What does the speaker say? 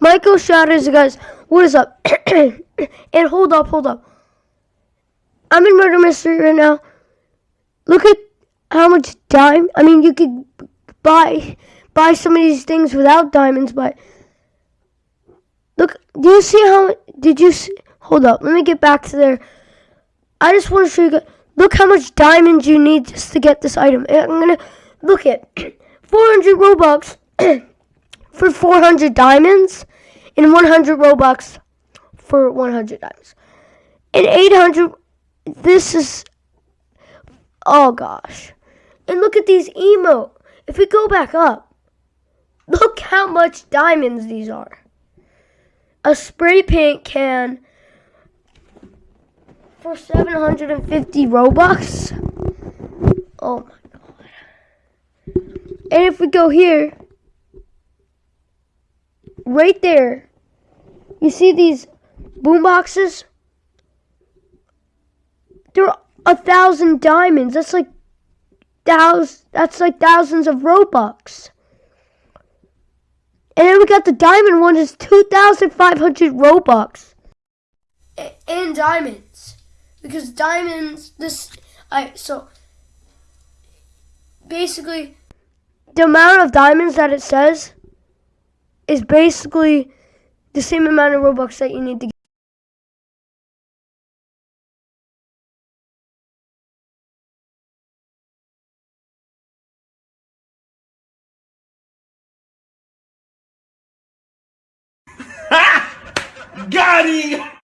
Michael Shatters, guys. What is up? and hold up, hold up. I'm in murder mystery right now. Look at how much dime. I mean, you could buy buy some of these things without diamonds, but look. Do you see how? Did you see? Hold up. Let me get back to there. I just want to show you. guys- Look how much diamonds you need just to get this item. I'm gonna look at 400 robux for 400 diamonds, and 100 robux for 100 diamonds, and 800. This is. Oh gosh. And look at these emote. If we go back up, look how much diamonds these are. A spray paint can for 750 Robux. Oh my god. And if we go here, right there, you see these boom boxes? They're a thousand diamonds. That's like thousands. That's like thousands of Robux. And then we got the diamond one is 2,500 Robux. A- And diamonds. Because diamonds, this, I, so, basically, the amount of diamonds that it says is basically the same amount of Robux that you need to get. Got!